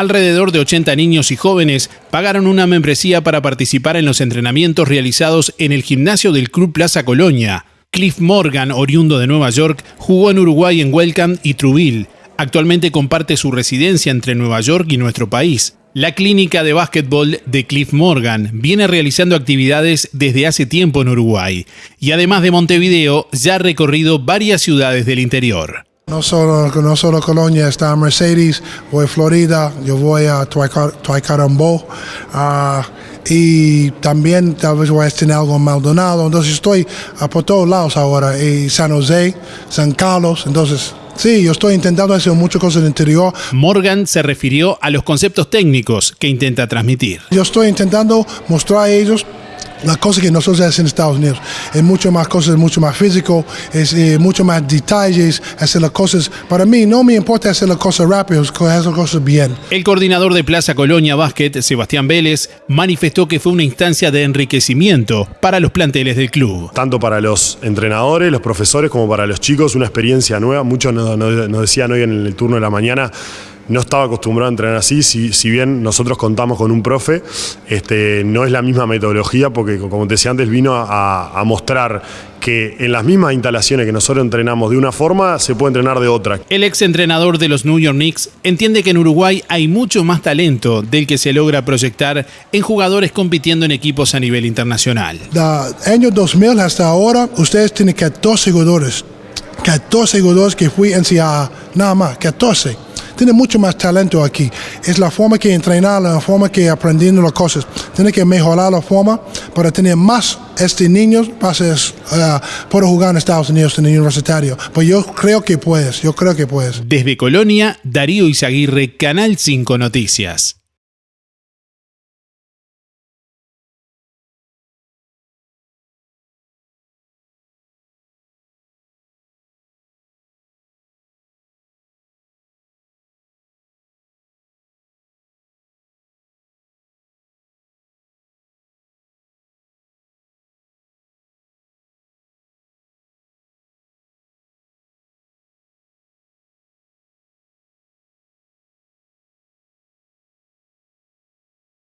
Alrededor de 80 niños y jóvenes pagaron una membresía para participar en los entrenamientos realizados en el gimnasio del Club Plaza Colonia. Cliff Morgan, oriundo de Nueva York, jugó en Uruguay en Welcome y Truville. Actualmente comparte su residencia entre Nueva York y nuestro país. La clínica de básquetbol de Cliff Morgan viene realizando actividades desde hace tiempo en Uruguay y además de Montevideo ya ha recorrido varias ciudades del interior. No solo, no solo Colonia, está Mercedes, voy a Florida, yo voy a Tuicarambó uh, y también tal vez voy a tener algo en Maldonado. Entonces estoy por todos lados ahora, y San José, San Carlos, entonces Sí, yo estoy intentando hacer muchas cosas en el interior. Morgan se refirió a los conceptos técnicos que intenta transmitir. Yo estoy intentando mostrar a ellos la cosa que nosotros hacemos en Estados Unidos es mucho más cosas, mucho más físico, es eh, mucho más detalles, hacer las cosas. Para mí no me importa hacer las cosas rápido, hacer las cosas bien. El coordinador de Plaza Colonia Básquet, Sebastián Vélez, manifestó que fue una instancia de enriquecimiento para los planteles del club. Tanto para los entrenadores, los profesores, como para los chicos, una experiencia nueva. Muchos nos decían hoy en el turno de la mañana no estaba acostumbrado a entrenar así, si, si, bien nosotros contamos con un profe, este, no es la misma metodología porque, como te decía antes, vino a, mostrar que en las mismas instalaciones que nosotros entrenamos de una forma, se puede entrenar de otra. El ex entrenador de los New York Knicks entiende que en Uruguay hay mucho más talento del que se logra proyectar en jugadores compitiendo en equipos a nivel internacional. De año 2000 hasta ahora, ustedes tienen 14 jugadores. 14 jugadores que fui en nada más, 14 tiene mucho más talento aquí. Es la forma que entrenar, la forma que aprendiendo las cosas. Tiene que mejorar la forma para tener más este niños para uh, jugar en Estados Unidos en el universitario. Pues yo creo que puedes, yo creo que puedes. Desde Colonia, Darío Izaguirre, Canal 5 Noticias.